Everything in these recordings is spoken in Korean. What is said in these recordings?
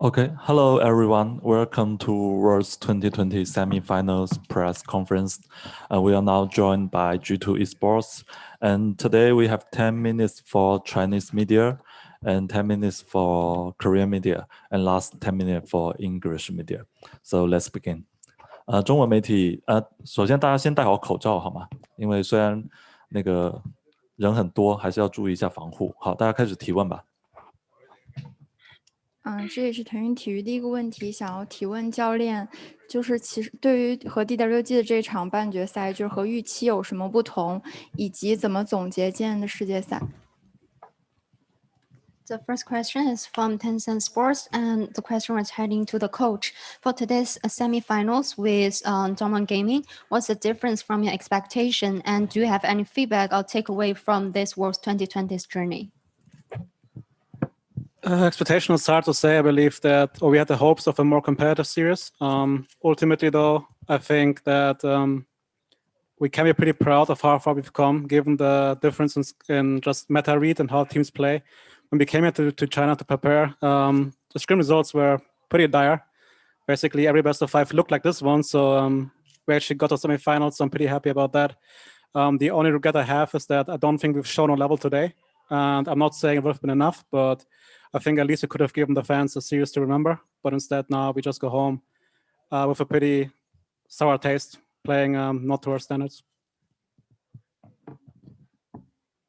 Okay, hello everyone. Welcome to World's 2020 semifinals press conference. Uh, we are now joined by G2 Esports. And today we have 10 minutes for Chinese media and 10 minutes for Korean media and last 10 minutes for English media. So let's begin. 呃，中文媒体，呃，首先大家先戴好口罩好吗？因为虽然那个人很多，还是要注意一下防护。好，大家开始提问吧。嗯，这也是腾讯体育第一个问题，想要提问教练，就是其实对于和 DWG 的这场半决赛，就是和预期有什么不同，以及怎么总结今年的世界赛。The first question is from Tencent Sports, and the question was heading to the coach for today's semifinals with um, Gaming. What's the difference from your expectation, and do you have any feedback or takeaway from this World 2020's journey? Uh, expectation is hard to say. I believe that or we had the hopes of a more competitive series. Um, ultimately, though, I think that um, we can be pretty proud of how far we've come, given the difference in, in just meta read and how teams play. When we came here to, to China to prepare, um, the scrim results were pretty dire. Basically, every best of five looked like this one, so um, we actually got to semifinals, so I'm pretty happy about that. Um, the only regret I have is that I don't think we've shown a level today. And I'm not saying it would have been enough, but I think at least we could have given the fans a series to remember, but instead now we just go home uh, with a pretty sour taste, playing um, not to our standards.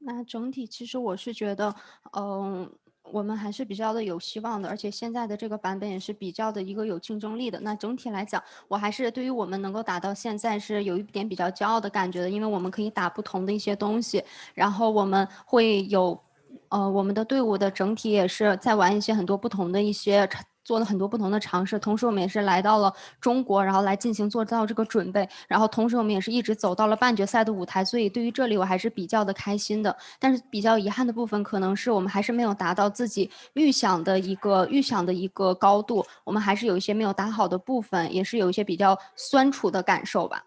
那整体其实我是觉得，嗯，我们还是比较的有希望的，而且现在的这个版本也是比较的一个有竞争力的。那整体来讲，我还是对于我们能够打到现在是有一点比较骄傲的感觉的，因为我们可以打不同的一些东西，然后我们会有。呃，我们的队伍的整体也是在玩一些很多不同的一些，做了很多不同的尝试。同时，我们也是来到了中国，然后来进行做到这个准备。然后，同时我们也是一直走到了半决赛的舞台。所以，对于这里我还是比较的开心的。但是，比较遗憾的部分可能是我们还是没有达到自己预想的一个预想的一个高度。我们还是有一些没有打好的部分，也是有一些比较酸楚的感受吧。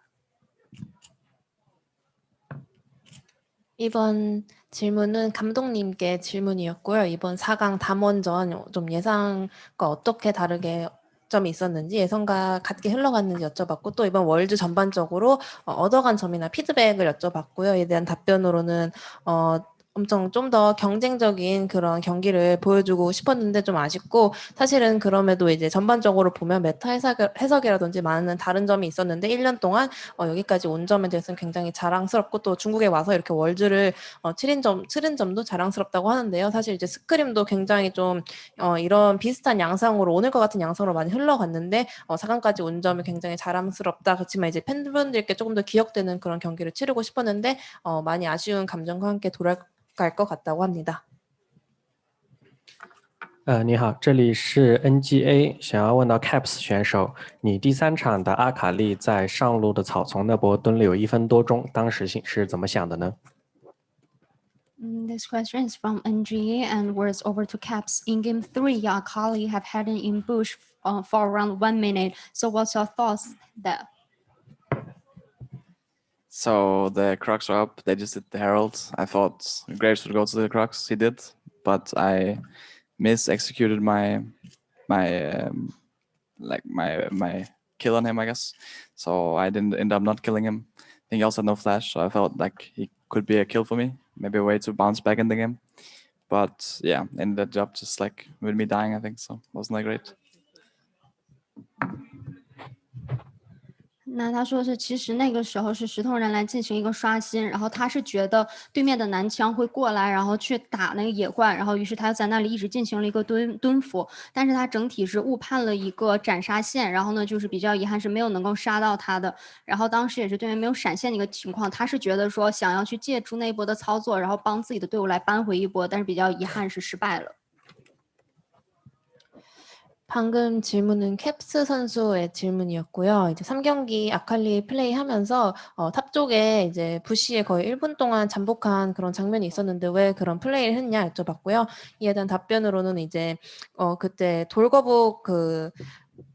이번 질문은 감독님께 질문이었고요. 이번 4강 담원전 좀 예상과 어떻게 다르게 점이 있었는지 예상과 같게 흘러갔는지 여쭤봤고 또 이번 월드 전반적으로 어, 얻어간 점이나 피드백을 여쭤봤고요. 이에 대한 답변으로는 어, 엄청 좀 더 경쟁적인 그런 경기를 보여주고 싶었는데 좀 아쉽고 사실은 그럼에도 이제 전반적으로 보면 meta 해석, 해석 이라든지 많은 다른 점이 있었는데 1년 동안 어, 여기까지 온 점에 대해서는 굉장히 자랑스럽고 또 중국에 와서 이렇게 월드를 어, 치른 점 치른 점도 자랑스럽다고 하는데요. 사실 이제 스크림도 굉장히 좀 어, 이런 비슷한 양상으로 오늘 것 같은 양상으로 많이 흘러갔는데 어, 4강까지 온 점이 굉장히 자랑스럽다. 그렇지만 이제 팬분들께 조금 더 기억되는 그런 경기를 치르고 싶었는데 어, 많이 아쉬운 감정과 함께 돌아 呃，你好，这里是 NGA，想要问到 Caps 选手，你第三场的阿卡丽在上路的草丛那波蹲了有一分多钟，当时是怎么想的呢？This question is from NGA and words over to Caps. In game three, Akali have had an ambush for around one minute. So, what's your thoughts there? So the Crocs were up. They just did the Herald. I thought Graves would go to the Crocs. He did, but I mis-executed my my um, like my my kill on him, I guess. So I didn't end up not killing him. I think he also had no flash, so I felt like he could be a kill for me. Maybe a way to bounce back in the game. But yeah, ended up just like with me dying, I think. So wasn't that great. 那他说是，其实那个时候是石头人来进行一个刷新，然后他是觉得对面的男枪会过来，然后去打那个野怪，然后于是他在那里一直进行了一个蹲蹲伏，但是他整体是误判了一个斩杀线，然后呢就是比较遗憾是没有能够杀到他的，然后当时也是对面没有闪现的一个情况，他是觉得说想要去借助那一波的操作，然后帮自己的队伍来扳回一波，但是比较遗憾是失败了。 방금 질문은 캡스 선수의 질문이었고요. 이제 3경기 아칼리 플레이하면서 어, 탑 쪽에 이제 bush에 거의 1분 동안 잠복한 그런 장면이 있었는데 왜 그런 플레이를 했냐 여쭤봤고요. 이에 대한 답변으로는 이제 어, 그때 돌거북 그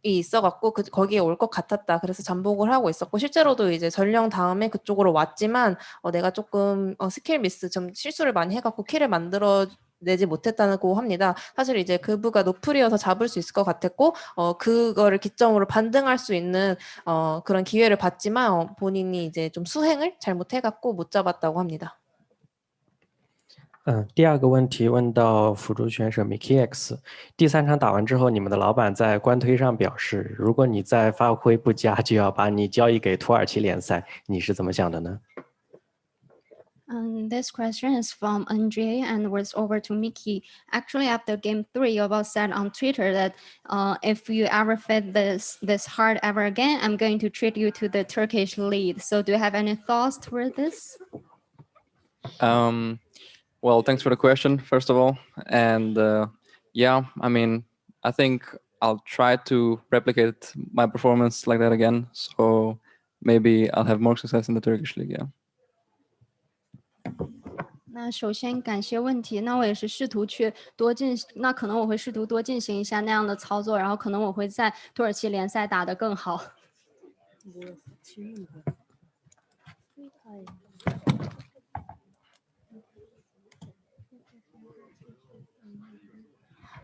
있어갖고 그 거기에 올 것 같았다. 그래서 잠복을 하고 있었고 실제로도 이제 전령 다음에 그쪽으로 왔지만 어, 내가 조금 어, 스킬 미스 좀 실수를 많이 해갖고 kill을 만들어 내지 못했다고 합니다. 사실 이제 그부가 노플이어서 잡을 수 있을 것 같았고 어, 그거를 기점으로 반등할 수 있는 어, 그런 기회를 받지만 어, 본인이 이제 좀 수행을 잘못해갖고 못 잡았다고 합니다. 嗯，第二个问题问到辅助选手 Mickey X，第三场打完之后，你们的老板在官推上表示，如果你再发挥不佳，就要把你交易给土耳其联赛，你是怎么想的呢？ Um, this question is from NJ and was over to Mickey. Actually, after game three, you both said on Twitter that uh, if you ever fit this this hard ever again, I'm going to treat you to the Turkish lead. So, do you have any thoughts toward this? Um, well, thanks for the question, first of all. And uh, yeah, I mean, I think I'll try to replicate my performance like that again. So maybe I'll have more success in the Turkish league. Yeah. 那首先感谢问题，那我也是试图去多进，那可能我会试图多进行一下那样的操作，然后可能我会在土耳其联赛打得更好。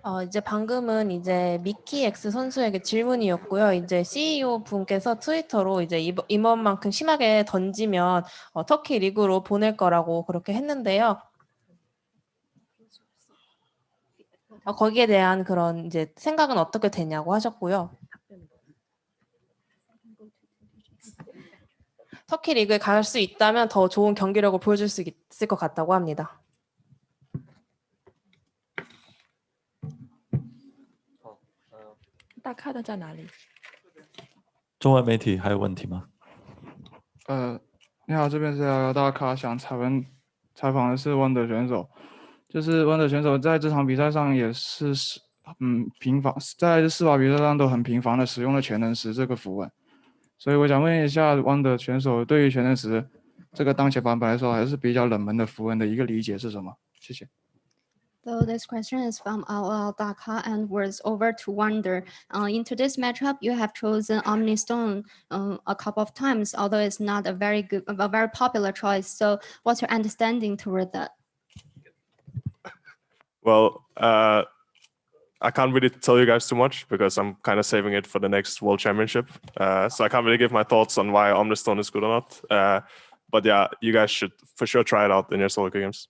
어, 이제 방금은 이제 미키 X 선수에게 질문이었고요. 이제 CEO 분께서 트위터로 이제 이번만큼 심하게 던지면 어, 터키 리그로 보낼 거라고 그렇게 했는데요. 어, 거기에 대한 그런 이제 생각은 어떻게 되냐고 하셨고요. 터키 리그에 갈 수 있다면 더 좋은 경기력을 보여줄 수 있을 것 같다고 합니다. 大咖的在哪里？中文媒体还有问题吗？呃，你好，这边是幺幺大咖，想采问采访的是 Wonder 选手，就是 Wonder 选手在这场比赛上也是是嗯频繁，在四把比赛上都很频繁的使用了全能石这个符文，所以我想问一下 Wonder 选手对于全能石这个当前版本来说还是比较冷门的符文的一个理解是什么？谢谢。So this question is from Al Daka and was over to Wonder. Uh, in today's matchup, you have chosen Omni Stone um, a couple of times, although it's not a very good, a very popular choice. So what's your understanding toward that? Well, uh, I can't really tell you guys too much because I'm kind of saving it for the next World Championship. Uh, so I can't really give my thoughts on why Omnistone is good or not. Uh, but yeah, you guys should for sure try it out in your solo games.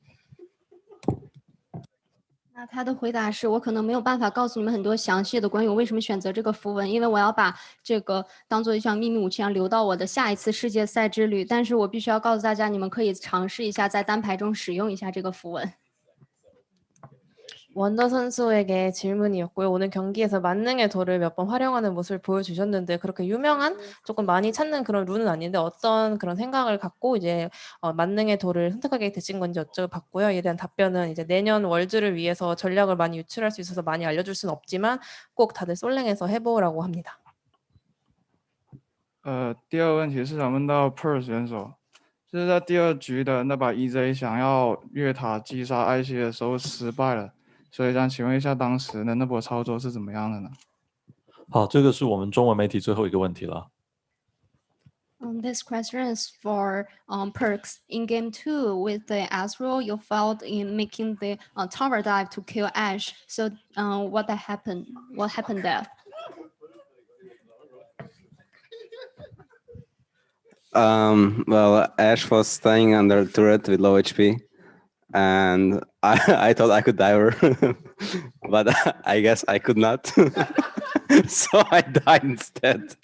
那他的回答是我可能没有办法告诉你们很多详细的关于我为什么选择这个符文，因为我要把这个当做一项秘密武器，要留到我的下一次世界赛之旅。但是我必须要告诉大家，你们可以尝试一下在单排中使用一下这个符文。 원더 선수에게 질문이었고요. 오늘 경기에서 만능의 돌을 몇 번 활용하는 모습을 보여주셨는데 그렇게 유명한 조금 많이 찾는 그런 룬은 아닌데 어떤 그런 생각을 갖고 이제 어, 만능의 돌을 선택하게 되신 건지 여쭤봤고요. 이에 대한 답변은 이제 내년 월즈를 위해서 전략을 많이 유출할 수 있어서 많이 알려줄 수는 없지만 꼭 다들 솔랭에서 해보라고 합니다. 呃，第二个问题是想问到 Per 选手，就是在第二局的那把 EZ 想要越塔击杀艾希的时候失败了， 所以想请问一下当时的那波操作是怎么样的呢？好，这个是我们中文媒体最后一个问题了。 Um, this question is for um, perks. In game two, with the Azrael, you failed in making the uh, tower dive to kill Ash. So, uh, what that happened? What happened there? Um, well, Ash was staying under turret with low HP, and I, I thought I could dive her, but I guess I could not. so I died instead.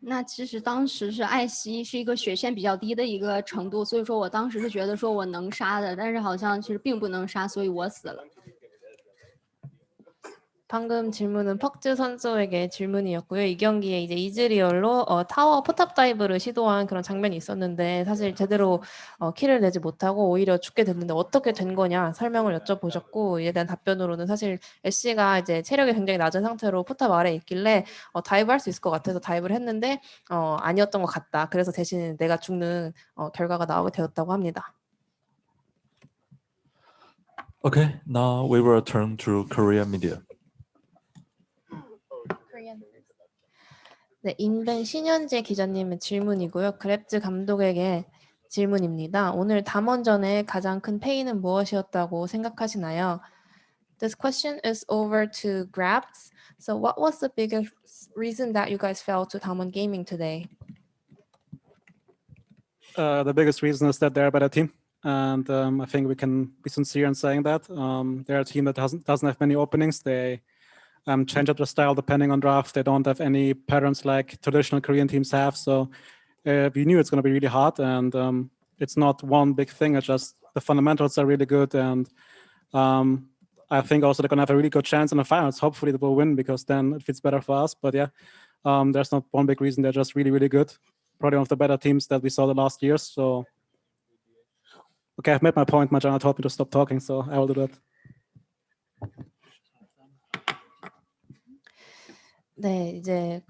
那其实当时是艾希是一个血线比较低的一个程度，所以说我当时是觉得说我能杀的，但是好像其实并不能杀，所以我死了。 방금 질문은 퍽즈 선수에게 질문이었고요. 이 경기에 이제 이즈리얼로 어, 타워 포탑 dive를 시도한 그런 장면이 있었는데 사실 제대로 어, kill을 내지 못하고 오히려 죽게 됐는데 어떻게 된 거냐 설명을 여쭤보셨고 이에 대한 답변으로는 사실 애쉬가 이제 체력이 굉장히 낮은 상태로 포탑 아래에 있길래 어, dive 할 수 있을 것 같아서 dive를 했는데 어, 아니었던 것 같다. 그래서 대신 내가 죽는 어, 결과가 나오게 되었다고 합니다. Okay, now we will turn to Korea media. 네, 인벤 신현재 기자님의 질문이고요. 그랩즈 감독에게 질문입니다. 오늘 담원전의 가장 큰 페이는 무엇이었다고 생각하시나요? This question is over to Grabs. So what was the biggest reason that you guys fell to Damwon Gaming today? Uh, the biggest reason is that they're a better team. And um, I think we can be sincere in saying that. Um, they're a team that doesn't, doesn't have many openings. They um, change up their style depending on draft. They don't have any patterns like traditional Korean teams have. So uh, we knew it's going to be really hard. And um, it's not one big thing. It's just the fundamentals are really good. And um, I think also they're going to have a really good chance in the finals. Hopefully they will win because then it fits better for us. But yeah, um, there's not one big reason. They're just really, really good. Probably one of the better teams that we saw the last years. So, okay, I've made my point. Majana told me to stop talking, so I will do that. 네, 이제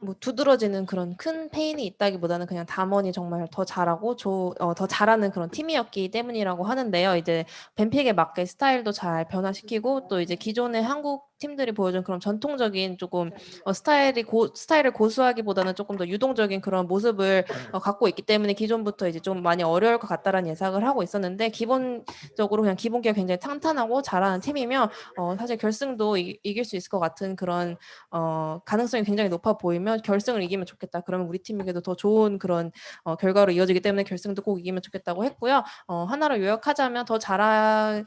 뭐 두드러지는 그런 큰 페인이 있다기보다는 그냥 담원이 정말 더 잘하고 조, 어, 더 잘하는 그런 팀이었기 때문이라고 하는데요. 이제 벤픽에 맞게 스타일도 잘 변화시키고 또 이제 기존의 한국 팀들이 보여준 그런 전통적인 조금 어, 스타일이 고, 스타일을 고수하기보다는 조금 더 유동적인 그런 모습을 어, 갖고 있기 때문에 기존부터 이제 좀 많이 어려울 것 같다라는 예상을 하고 있었는데 기본적으로 그냥 기본기가 굉장히 탄탄하고 잘하는 팀이면 어, 사실 결승도 이, 이길 수 있을 것 같은 그런 어, 가능성이 굉장히 높아 보이면 결승을 이기면 좋겠다. 그러면 우리 팀에게도 더 좋은 그런 어, 결과로 이어지기 때문에 결승도 꼭 이기면 좋겠다고 했고요. 어, 하나로 요약하자면 더 잘하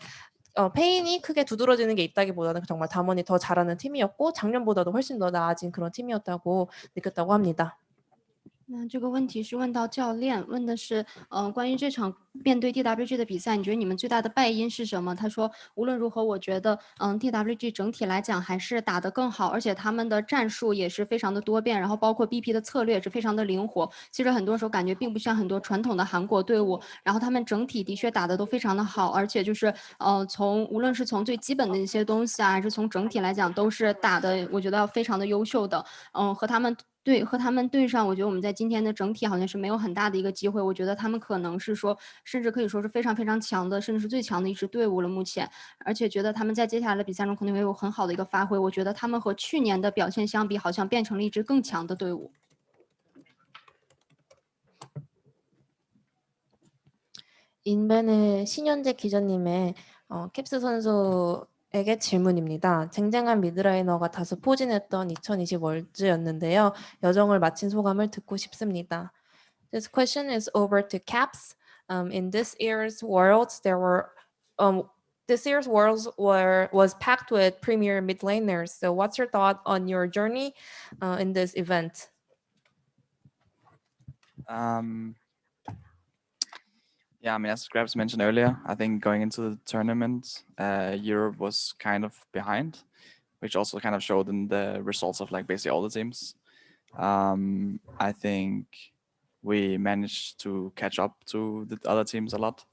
어, 페인이 크게 두드러지는 게 있다기보다는 정말 담원이 더 잘하는 팀이었고 작년보다도 훨씬 더 나아진 그런 팀이었다고 느꼈다고 합니다. 那这个问题是问到教练，问的是，呃，关于这场面对 DWG 的比赛，你觉得你们最大的败因是什么？他说，无论如何，我觉得，嗯，DWG 整体来讲还是打得更好，而且他们的战术也是非常的多变，然后包括 BP 的策略也是非常的灵活。其实很多时候感觉并不像很多传统的韩国队伍，然后他们整体的确打的都非常的好，而且就是，呃，从无论是从最基本的一些东西啊，还是从整体来讲，都是打的，我觉得非常的优秀的。嗯，和他们。对，和他们对上，我觉得我们在今天的整体好像是没有很大的一个机会。我觉得他们可能是说，甚至可以说是非常非常强的，甚至是最强的一支队伍了。目前，而且觉得他们在接下来的比赛中肯定会有很好的一个发挥。我觉得他们和去年的表现相比，好像变成了一支更强的队伍。인벤의신현재기자님의어 캡스 선수 에게 질문입니다. 쟁쟁한 mid laner가 다수 포진했던 2020 월즈였는데요. 여정을 마친 소감을 듣고 싶습니다. This question is over to Caps. Um, in this year's Worlds, there were um, this year's Worlds were was packed with premier mid laners. So, what's your thought on your journey uh, in this event? Um, Yeah, I mean, as Grabs mentioned earlier, I think going into the tournament, uh, Europe was kind of behind, which also kind of showed in the results of like basically all the teams. Um, I think we managed to catch up to the other teams a lot,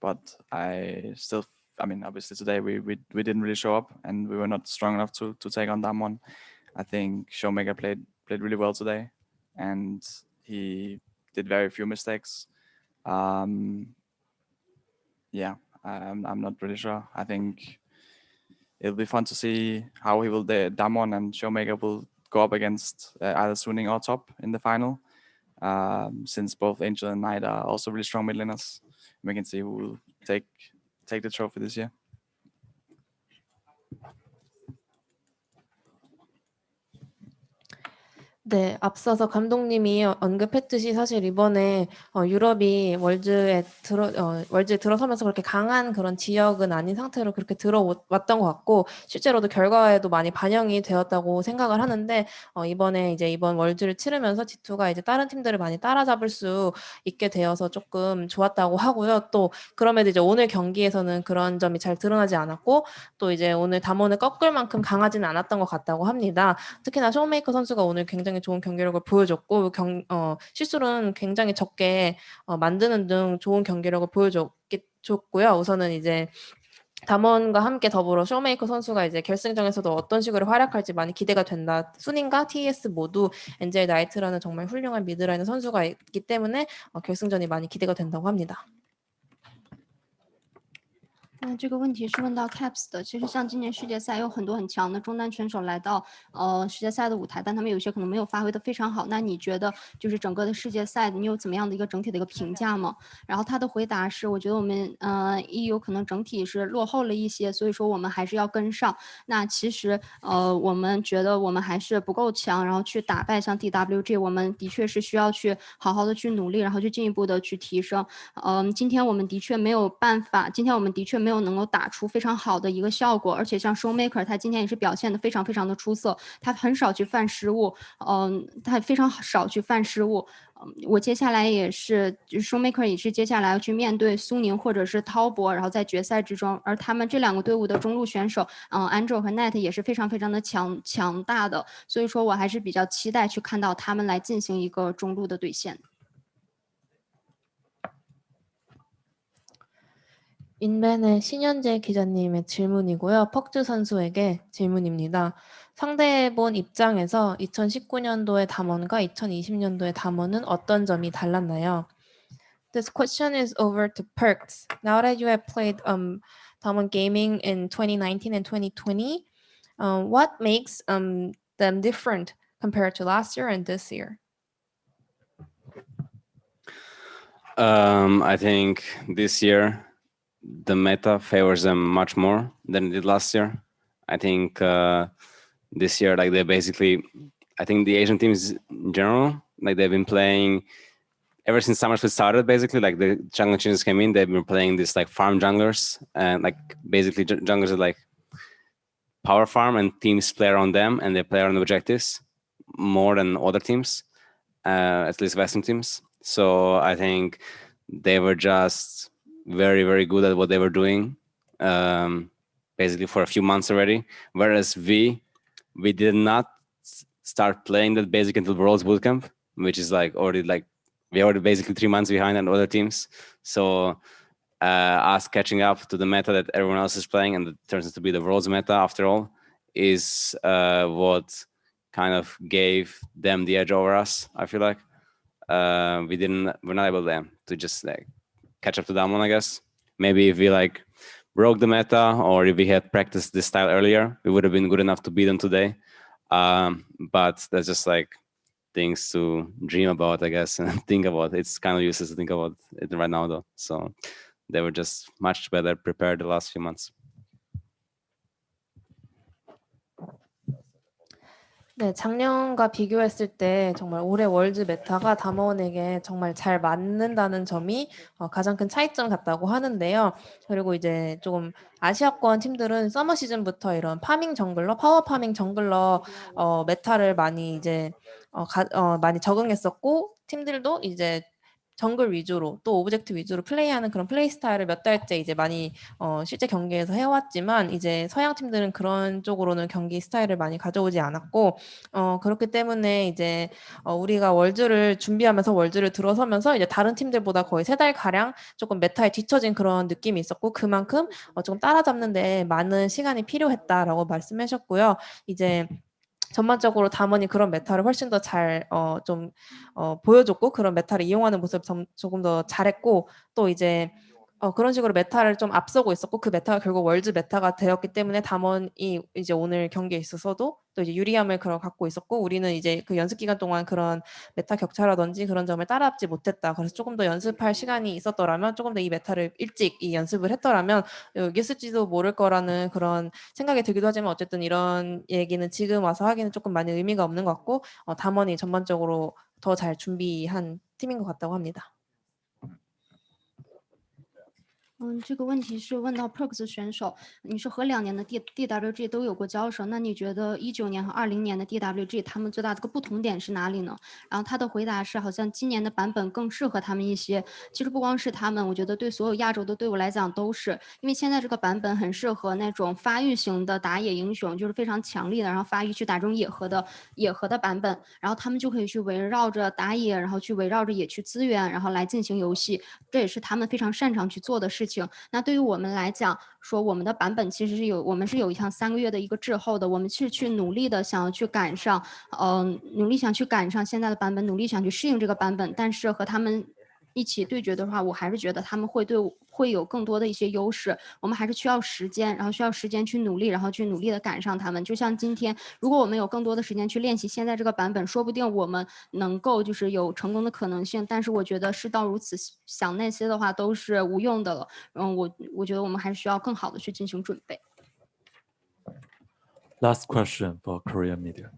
but I still, I mean, obviously today we we, we didn't really show up and we were not strong enough to to take on Damwon. I think Showmaker played played really well today, and he did very few mistakes. Um, yeah, I'm, I'm not really sure. I think it'll be fun to see how he will, the Damon and Showmaker will go up against uh, either Suning or Top in the final. Um, since both Angel and Knight are also really strong mid laners. We can see who will take take the trophy this year. 네, 앞서서 감독님이 언급했듯이 사실 이번에 어, 유럽이 월즈에 들어 어, 월즈에 들어서면서 그렇게 강한 그런 지역은 아닌 상태로 그렇게 들어왔던 것 같고 실제로도 결과에도 많이 반영이 되었다고 생각을 하는데 어, 이번에 이제 이번 월즈를 치르면서 G2가 이제 다른 팀들을 많이 따라잡을 수 있게 되어서 조금 좋았다고 하고요. 또 그럼에도 이제 오늘 경기에서는 그런 점이 잘 드러나지 않았고 또 이제 오늘 담원을 꺾을 만큼 강하지는 않았던 것 같다고 합니다. 특히나 쇼메이커 선수가 오늘 굉장히 굉장히 좋은 경기력을 보여줬고 경, 어, 실수는 굉장히 적게 어, 만드는 등 좋은 경기력을 보여줬고요. 우선은 이제 담원과 함께 더불어 쇼메이커 선수가 이제 결승전에서도 어떤 식으로 활약할지 많이 기대가 된다. 쑤닝과 TES 모두 엔젤 나이트라는 정말 훌륭한 미드라이너 선수가 있기 때문에 어, 결승전이 많이 기대가 된다고 합니다. 那这个问题是问到 Caps 的。其实像今年世界赛有很多很强的中单选手来到呃世界赛的舞台，但他们有些可能没有发挥的非常好。那你觉得就是整个的世界赛，你有怎么样的一个整体的一个评价吗？然后他的回答是，我觉得我们呃 EU 可能整体是落后了一些，所以说我们还是要跟上。那其实呃我们觉得我们还是不够强，然后去打败像 DWG，我们的确是需要去好好的去努力，然后去进一步的去提升。嗯，今天我们的确没有办法，今天我们的确。没有能够打出非常好的一个效果，而且像 Showmaker，他今天也是表现的非常非常的出色，他很少去犯失误，嗯，他非常少去犯失误，嗯，我接下来也是，就是 Showmaker 也是接下来要去面对苏宁或者是滔博，然后在决赛之中，而他们这两个队伍的中路选手，嗯，Angel 和 Net 也是非常非常的强强大的，所以说我还是比较期待去看到他们来进行一个中路的对线。 인벤의 신현재 기자님의 질문이고요. 퍽즈 선수에게 질문입니다. 상대본 입장에서 2019년도의 담원과 2020년도의 담원은 어떤 점이 달랐나요? This question is over to Perks. Now that you have played um, Damwon Gaming in 2019 and 2020, um, what makes um, them different compared to last year and this year? Um, I think this year the meta favors them much more than it did last year. I think uh, this year, like they basically, I think the Asian teams in general, like they've been playing ever since Summer Split started, basically, like the jungle changes came in, they've been playing this like farm junglers and like basically junglers are like power farm and teams play around them and they play around the objectives more than other teams, uh, at least Western teams. So I think they were just very, very good at what they were doing, um, basically for a few months already. Whereas we, we did not start playing that basic until Worlds Bootcamp, which is like already like, we already basically three months behind on other teams. So uh, us catching up to the meta that everyone else is playing and it turns out to be the world's meta after all is uh, what kind of gave them the edge over us, I feel like. Uh, we didn't, we're not able to, to just like catch up to that one, I guess. Maybe if we like broke the meta or if we had practiced this style earlier, we would have been good enough to beat them today. Um, but that's just like things to dream about, I guess, and think about. It's kind of useless to think about it right now, though. So they were just much better prepared the last few months. 네, 작년과 비교했을 때 정말 올해 월드 meta가 담원에게 정말 잘 맞는다는 점이 어, 가장 큰 차이점 같다고 하는데요. 그리고 이제 조금 아시아권 팀들은 서머 시즌부터 이런 farming jungler, 파워 farming jungler 어, meta를 많이 이제 어, 가, 어, 많이 적응했었고 팀들도 이제 정글 위주로 또 object 위주로 플레이하는 그런 플레이 스타일을 몇 달째 이제 많이 어, 실제 경기에서 해왔지만 이제 서양 팀들은 그런 쪽으로는 경기 스타일을 많이 가져오지 않았고 어, 그렇기 때문에 이제 어, 우리가 월즈를 준비하면서 월즈를 들어서면서 이제 다른 팀들보다 거의 세 달 가량 조금 meta에 뒤처진 그런 느낌이 있었고 그만큼 어, 조금 따라잡는데 많은 시간이 필요했다라고 말씀하셨고요. 이제 전반적으로 담원이 그런 meta를 훨씬 더 잘 어, 좀 어, 보여줬고 그런 meta를 이용하는 모습 조금 더 잘했고 또 이제 어, 그런 식으로 meta를 좀 앞서고 있었고 그 meta가 결국 월즈 meta가 되었기 때문에 담원이 이제 오늘 경기에 있어서도 또 이제 유리함을 그런 갖고 있었고 우리는 이제 그 연습 기간 동안 그런 meta 격차라든지 그런 점을 따라잡지 못했다. 그래서 조금 더 연습할 시간이 있었더라면 조금 더 이 meta를 일찍 이 연습을 했더라면 이겼을지도 모를 거라는 그런 생각이 들기도 하지만 어쨌든 이런 얘기는 지금 와서 하기는 조금 많이 의미가 없는 것 같고 어, 담원이 전반적으로 더 잘 준비한 팀인 것 같다고 합니다. 嗯，这个问题是问到 Perkz 选手，你是和两年的 D DWG 都有过交手，那你觉得一九年和二零年的 DWG 他们最大的个不同点是哪里呢？然后他的回答是，好像今年的版本更适合他们一些。其实不光是他们，我觉得对所有亚洲的队伍来讲都是，因为现在这个版本很适合那种发育型的打野英雄，就是非常强力的，然后发育去打这种野核的野核的版本，然后他们就可以去围绕着打野，然后去围绕着野区资源，然后来进行游戏，这也是他们非常擅长去做的事。那对于我们来讲，说我们的版本其实是有，我们是有一项三个月的一个滞后的，我们是去努力的想要去赶上，嗯，努力想去赶上现在的版本，努力想去适应这个版本，但是和他们。一起对决的话，我还是觉得他们会对我会有更多的一些优势。我们还是需要时间，然后需要时间去努力，然后去努力的赶上他们。就像今天，如果我们有更多的时间去练习现在这个版本，说不定我们能够就是有成功的可能性。但是我觉得事到如此，想那些的话都是无用的了。嗯，我我觉得我们还是需要更好的去进行准备。 Last question for Korean media.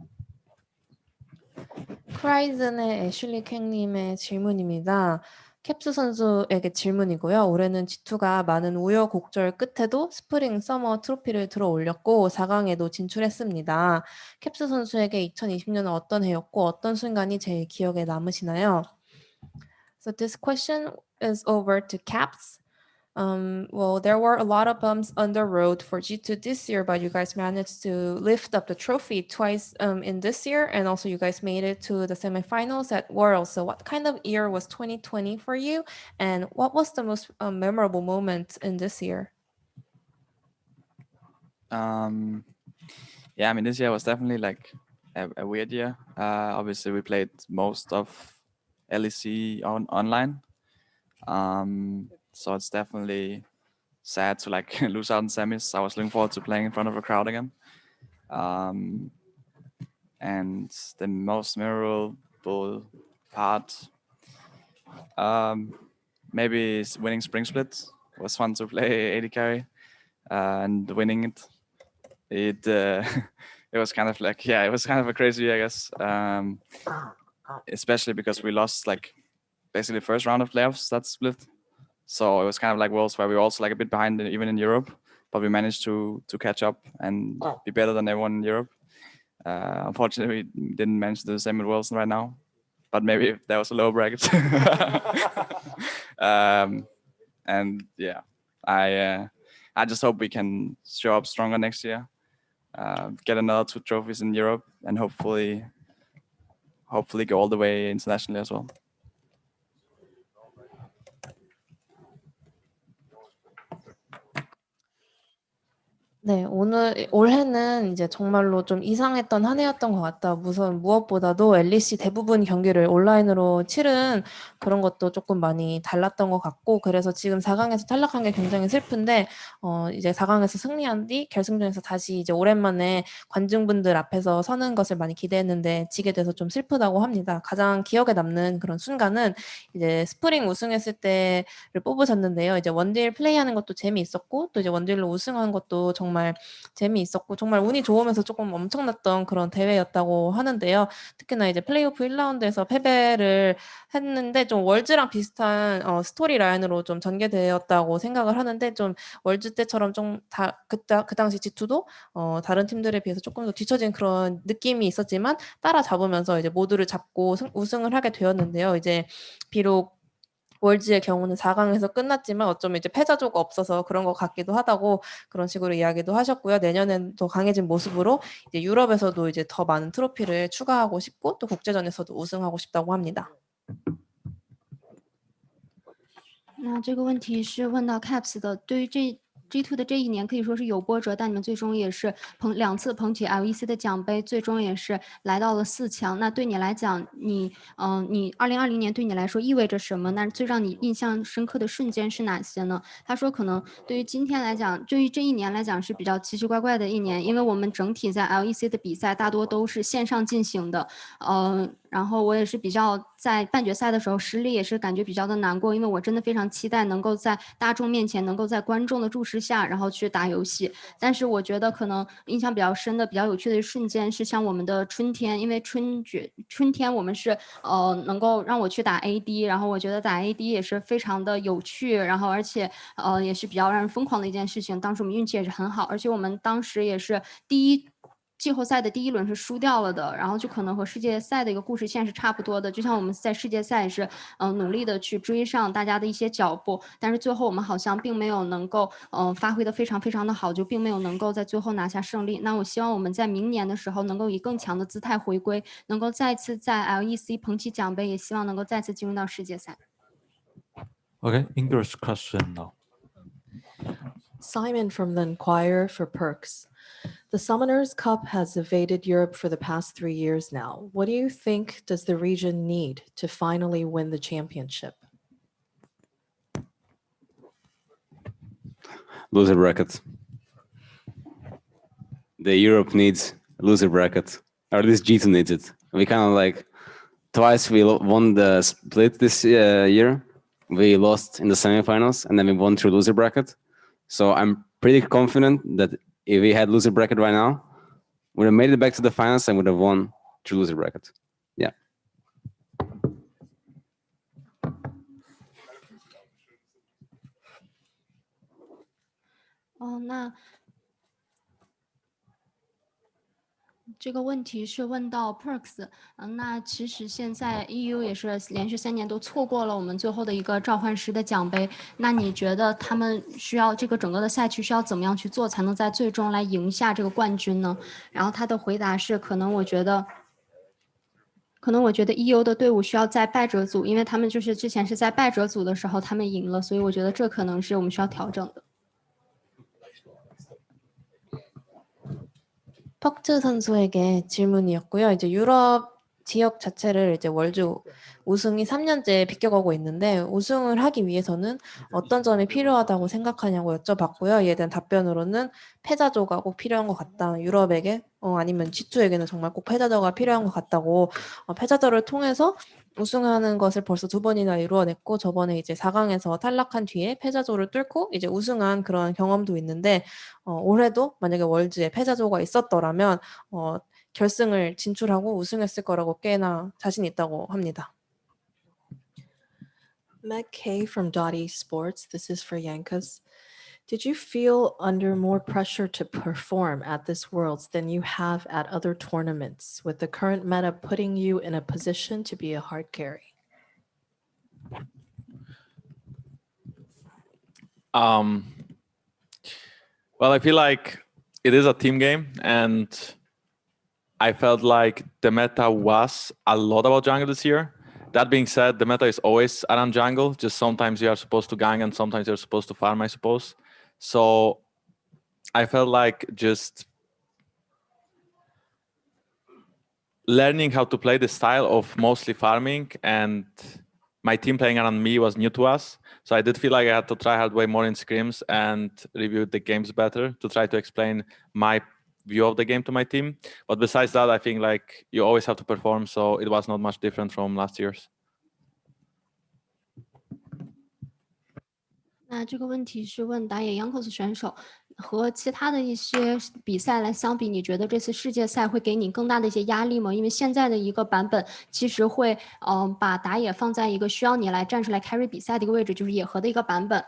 크라이즌의 애슐리 캥님의 질문입니다. 캡스 선수에게 질문이고요. 올해는 G2가 많은 우여곡절 끝에도 스프링 서머 트로피를 들어 올렸고 4강에도 진출했습니다. 캡스 선수에게 2020년은 어떤 해였고 어떤 순간이 제일 기억에 남으시나요? So this question is over to Caps. Um, well, there were a lot of bumps on the road for G2 this year, but you guys managed to lift up the trophy twice um, in this year, and also you guys made it to the semifinals at Worlds. So, what kind of year was 2020 for you, and what was the most um, memorable moment in this year? Um, yeah, I mean, this year was definitely like a, a weird year. Uh, obviously, we played most of LEC on online. Um, so it's definitely sad to like lose out in semis. I was looking forward to playing in front of a crowd again. Um, and the most memorable part, um, maybe winning spring split. It was fun to play 80 carry uh, and winning it. It uh, it was kind of like yeah, it was kind of a crazy year, I guess. Um, especially because we lost like basically first round of playoffs that split. So it was kind of like worlds where we were also like a bit behind even in Europe, but we managed to to catch up and be better than everyone in Europe. Uh, unfortunately, we didn't manage to do the same with Wilson right now, but maybe if there was a low bracket. um, and yeah, I uh, I just hope we can show up stronger next year, uh, get another two trophies in Europe, and hopefully hopefully go all the way internationally as well. 네, 오늘 올해는 이제 정말로 좀 이상했던 한 해였던 것 같다. 우선 무엇보다도 LEC 대부분 경기를 온라인으로 치른 그런 것도 조금 많이 달랐던 것 같고, 그래서 지금 4강에서 탈락한 게 굉장히 슬픈데, 어, 이제 4강에서 승리한 뒤 결승전에서 다시 이제 오랜만에 관중분들 앞에서 서는 것을 많이 기대했는데 지게 돼서 좀 슬프다고 합니다. 가장 기억에 남는 그런 순간은 이제 스프링 우승했을 때를 뽑으셨는데요. 이제 원딜 플레이하는 것도 재미있었고, 또 이제 원딜로 우승한 것도 정말 재미있었고 정말 운이 좋으면서 조금 엄청났던 그런 대회였다고 하는데요. 특히나 이제 플레이오프 1라운드에서 패배를 했는데 좀 월즈랑 비슷한 어, 스토리 라인으로 좀 전개되었다고 생각을 하는데 좀 월즈 때처럼 좀 다 그때 그 당시 G2도 어, 다른 팀들에 비해서 조금 더 뒤처진 그런 느낌이 있었지만 따라잡으면서 이제 모두를 잡고 승- 우승을 하게 되었는데요. 이제 비록 월즈의 경우는 4강에서 끝났지만 어쩌면 이제 패자조가 없어서 그런 것 같기도 하다고 그런 식으로 이야기도 하셨고요. 내년엔 더 강해진 모습으로 이제 유럽에서도 이제 더 많은 트로피를 추가하고 싶고 또 국제전에서도 우승하고 싶다고 합니다. 那这个问题是问到 Caps 的，对于这 G two 的这一年可以说是有波折，但你们最终也是捧两次捧起 LEC 的奖杯，最终也是来到了四强。那对你来讲，你嗯、你2020年对你来说意味着什么？那最让你印象深刻的瞬间是哪些呢？他说，可能对于今天来讲，对于这一年来讲是比较奇奇怪怪的一年，因为我们整体在 LEC 的比赛大多都是线上进行的，嗯、然后我也是比较在半决赛的时候失利，也是感觉比较的难过，因为我真的非常期待能够在大众面前，能够在观众的注视下，然后去打游戏。但是我觉得可能印象比较深的、比较有趣的一瞬间是像我们的春天，因为春决春天我们是呃能够让我去打 AD，然后我觉得打 AD 也是非常的有趣，然后而且呃也是比较让人疯狂的一件事情。当时我们运气也是很好，而且我们当时也是第一。季后赛的第一轮是输掉了的，然后就可能和世界赛的一个故事线是差不多的。就像我们在世界赛也是，嗯、努力的去追上大家的一些脚步，但是最后我们好像并没有能够，嗯、发挥的非常非常的好，就并没有能够在最后拿下胜利。那我希望我们在明年的时候能够以更强的姿态回归，能够再次在 LEC 捧起奖杯，也希望能够再次进入到世界赛。Okay, English question now. Simon from the Enquirer for Perks. The Summoner's Cup has evaded Europe for the past three years now. What do you think does the region need to finally win the championship? Loser brackets. The Europe needs loser bracket, or at least G2 needs it. We kind of like twice we won the split this uh, year. We lost in the semifinals and then we won through loser bracket. So I'm pretty confident that if we had loser bracket right now, would have made it back to the finals and would have won through loser bracket. Yeah. Oh, 哦，那这个问题是问到 Perks，嗯，那其实现在 EU 也是连续三年都错过了我们最后的一个召唤师的奖杯。那你觉得他们需要这个整个的赛区需要怎么样去做，才能在最终来赢下这个冠军呢？然后他的回答是，可能我觉得。可能我觉得 EU 的队伍需要在败者组，因为他们就是之前是在败者组的时候他们赢了，所以我觉得这可能是我们需要调整的。 퍽트 선수에게 질문이었고요. 이제 유럽 지역 자체를 이제 월주 우승이 3년째 비껴가고 있는데 우승을 하기 위해서는 어떤 점이 필요하다고 생각하냐고 여쭤봤고요. 이에 대한 답변으로는 패자조가 꼭 필요한 것 같다. 유럽에게 어, 아니면 G2에게는 정말 꼭 패자조가 필요한 것 같다고 어, 패자조를 통해서 우승하는 것을 벌써 두 번이나 이루어냈고 저번에 이제 4강에서 탈락한 뒤에 패자조를 뚫고 이제 우승한 그런 경험도 있는데 어, 올해도 만약에 월즈에 패자조가 있었더라면 어, 결승을 진출하고 우승했을 거라고 꽤나 자신 있다고 합니다. Meg K from Dotty Sports. This is for Yankas. Did you feel under more pressure to perform at this Worlds than you have at other tournaments, with the current meta putting you in a position to be a hard carry? Um, well, I feel like it is a team game, and I felt like the meta was a lot about jungle this year. That being said, the meta is always around jungle. Just sometimes you are supposed to gang, and sometimes you're supposed to farm, I suppose. So I felt like just learning how to play the style of mostly farming and my team playing around me was new to us. So I did feel like I had to try hard way more in scrims and review the games better to try to explain my view of the game to my team. But besides that, I think like you always have to perform. So it was not much different from last year's. 那这个问题是问打野 Yonkos 选手和其他的一些比赛来相比，你觉得这次世界赛会给你更大的一些压力吗？因为现在的一个版本其实会，嗯、把打野放在一个需要你来站出来 carry 比赛的一个位置，就是野核的一个版本。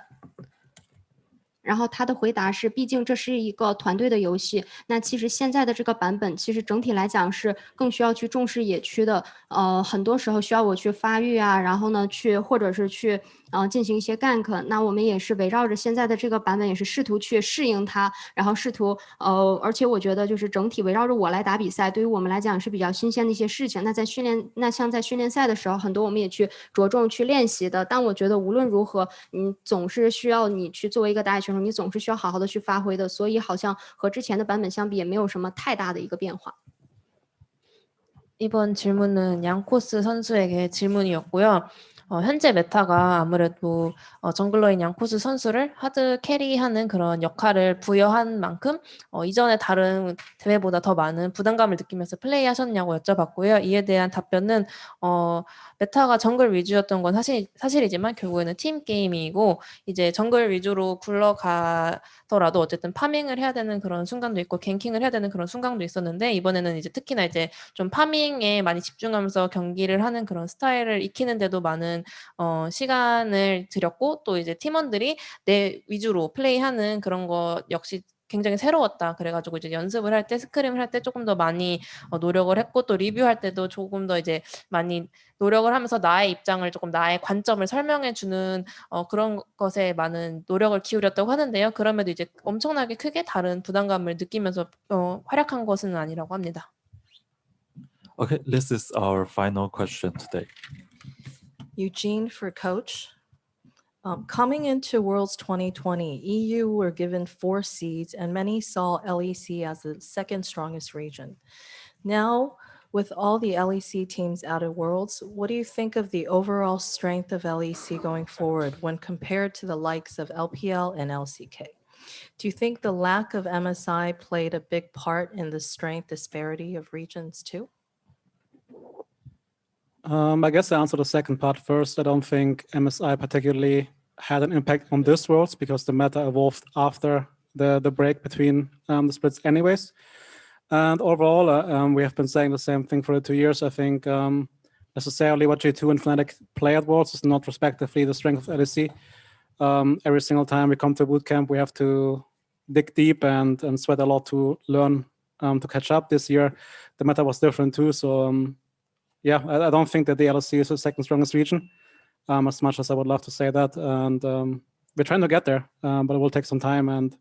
然后他的回答是，毕竟这是一个团队的游戏，那其实现在的这个版本，其实整体来讲是更需要去重视野区的，呃，很多时候需要我去发育啊，然后呢去或者是去，呃，进行一些 gank，那我们也是围绕着现在的这个版本，也是试图去适应它，然后试图，呃，而且我觉得就是整体围绕着我来打比赛，对于我们来讲是比较新鲜的一些事情。那在训练，那像在训练赛的时候，很多我们也去着重去练习的，但我觉得无论如何，你总是需要你去作为一个打野选手，你总是需要好好的去发挥的，所以好像和之前的版本相比，也没有什么太大的一个变化。 이번 질문은 양코스 선수에게 질문이었고요. 어, 현재 meta가 아무래도 어, jungler인 얀코스 선수를 hard carry하는 그런 역할을 부여한 만큼 어, 이전에 다른 대회보다 더 많은 부담감을 느끼면서 플레이하셨냐고 여쭤봤고요. 이에 대한 답변은 어, meta가 정글 위주였던 건 사실, 사실이지만 결국에는 팀 게임이고 이제 정글 위주로 굴러가더라도 어쨌든 farming을 해야 되는 그런 순간도 있고 ganking을 해야 되는 그런 순간도 있었는데 이번에는 이제 특히나 이제 좀 farming에 많이 집중하면서 경기를 하는 그런 스타일을 익히는데도 많은 어, 시간을 들였고 또 이제 팀원들이 내 위주로 플레이하는 그런 거 역시 굉장히 새로웠다. 그래가지고 이제 연습을 할 때 스크림을 할 때 조금 더 많이 어, 노력을 했고 또 리뷰할 때도 조금 더 이제 많이 노력을 하면서 나의 입장을 조금 나의 관점을 설명해 주는 어, 그런 것에 많은 노력을 기울였다고 하는데요. 그럼에도 이제 엄청나게 크게 다른 부담감을 느끼면서 어, 활약한 것은 아니라고 합니다. Okay, this is our final question today. Eugene for coach. Um, coming into Worlds 2020, EU were given four seeds and many saw LEC as the second strongest region. Now, with all the LEC teams out of Worlds, what do you think of the overall strength of LEC going forward when compared to the likes of LPL and LCK? Do you think the lack of MSI played a big part in the strength disparity of regions too? Um, I guess I answer the second part first. I don't think MSI particularly had an impact on this world because the meta evolved after the, the break between um, the splits anyways. And overall, uh, um, we have been saying the same thing for the two years. I think um, necessarily what J2 and Fnatic play at Worlds is not respectively the strength of LEC. Um, every single time we come to bootcamp, we have to dig deep and, and sweat a lot to learn um, to catch up. This year, the meta was different too. So yeah, I, I, don't think that the LSC is the second strongest region, um, as much as I would love to say that. And um, we're trying to get there, um, but it will take some time and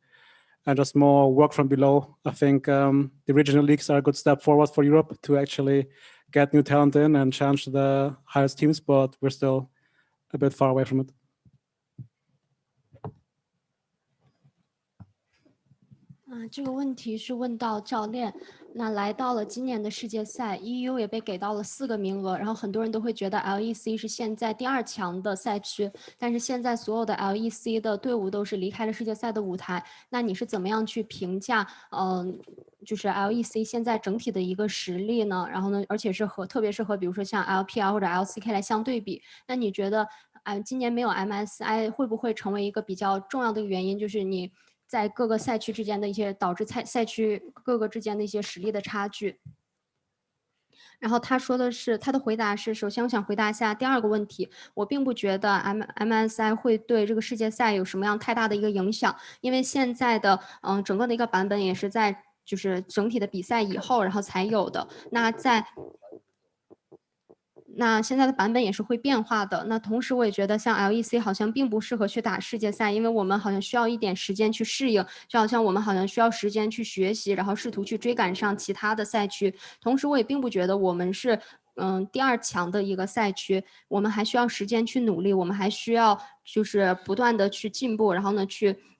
and just more work from below. I think um, the regional leagues are a good step forward for Europe to actually get new talent in and challenge the highest teams, but we're still a bit far away from it. 这个问题是问到教练。那来到了今年的世界赛，EU 也被给到了四个名额，然后很多人都会觉得 LEC 是现在第二强的赛区，但是现在所有的 LEC 的队伍都是离开了世界赛的舞台。那你是怎么样去评价？嗯，就是 LEC 现在整体的一个实力呢？然后呢，而且是和特别是和比如说像 LPL 或者 LCK 来相对比，那你觉得，哎，今年没有 MSI 会不会成为一个比较重要的原因？就是你。在各个赛区之间的一些导致赛赛区各个之间的一些实力的差距。然后他说的是，他的回答是：首先，我想回答一下第二个问题。我并不觉得 M MSI 会对这个世界赛有什么样太大的一个影响，因为现在的嗯整个的一个版本也是在就是整体的比赛以后，然后才有的。那在那现在的版本也是会变化的。那同时，我也觉得像 LEC 好像并不适合去打世界赛，因为我们好像需要一点时间去适应，就好像我们好像需要时间去学习，然后试图去追赶上其他的赛区。同时，我也并不觉得我们是嗯第二强的一个赛区，我们还需要时间去努力，我们还需要就是不断的去进步，然后呢去。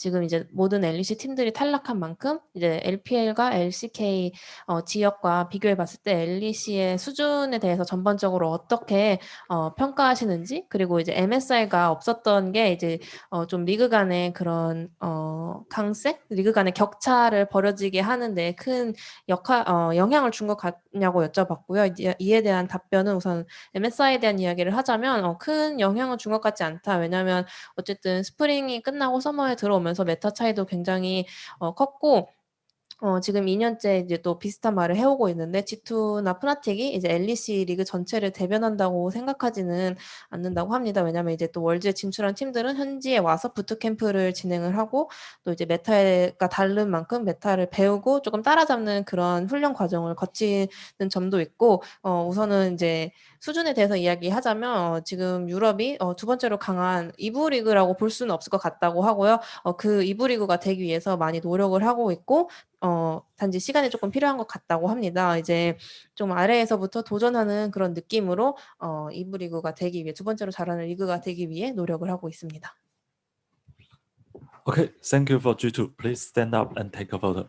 지금 이제 모든 LEC 팀들이 탈락한 만큼 이제 LPL과 LCK 어, 지역과 비교해 봤을 때 LEC의 수준에 대해서 전반적으로 어떻게 어, 평가하시는지 그리고 이제 MSI가 없었던 게 이제 어, 좀 리그 간의 그런 어, 강세, 리그 간의 격차를 벌어지게 하는데 큰 역할 어, 영향을 준 것 같냐고 여쭤봤고요. 이에 대한 답변은 우선 MSI에 대한 이야기를 하자면 어, 큰 영향을 준 것 같지 않다. 왜냐하면 어쨌든 스프링이 끝나고 서머에 들어오면 오면서 메타 차이도 굉장히 어, 컸고 어, 지금 2년째 이제 또 비슷한 말을 해오고 있는데 G2나 푸나틱이 이제 LEC 리그 전체를 대변한다고 생각하지는 않는다고 합니다. 왜냐하면 이제 또 월즈에 진출한 팀들은 현지에 와서 부트캠프를 진행을 하고 또 이제 메타가 다른 만큼 메타를 배우고 조금 따라잡는 그런 훈련 과정을 거치는 점도 있고 어, 우선은 이제 수준에 대해서 이야기하자면 어, 지금 유럽이 어, 두 번째로 강한 이부 리그라고 볼 수는 없을 것 같다고 하고요. 어, 그 이부 리그가 되기 위해서 많이 노력을 하고 있고 어, 단지 시간이 조금 필요한 것 같다고 합니다. 이제 좀 아래에서부터 도전하는 그런 느낌으로 어, 이부 리그가 되기 위해 두 번째로 잘하는 리그가 되기 위해 노력을 하고 있습니다. Okay, thank you for G2. Please stand up and take a photo.